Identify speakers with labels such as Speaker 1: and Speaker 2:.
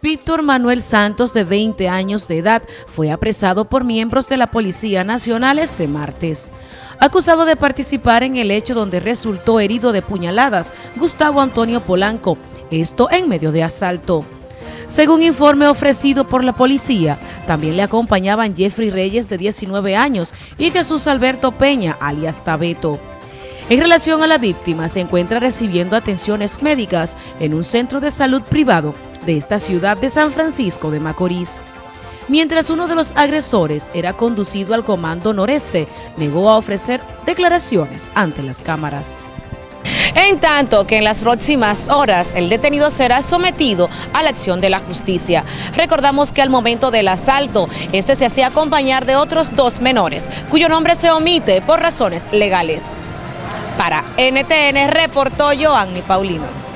Speaker 1: Víctor Manuel Santos, de 20 años de edad, fue apresado por miembros de la Policía Nacional este martes. Acusado de participar en el hecho donde resultó herido de puñaladas Gustavo Antonio Polanco, esto en medio de asalto. Según informe ofrecido por la policía, también le acompañaban Jeffrey Reyes, de 19 años, y Jesús Alberto Peña, alias Tabeto. En relación a la víctima, se encuentra recibiendo atenciones médicas en un centro de salud privado de esta ciudad de San Francisco de Macorís. Mientras uno de los agresores era conducido al Comando Noreste, negó a ofrecer declaraciones ante las cámaras. En tanto que en las próximas horas el detenido será sometido a la acción de la justicia. Recordamos que al momento del asalto, este se hacía acompañar de otros dos menores, cuyo nombre se omite por razones legales. Para NTN reportó Joanny Paulino.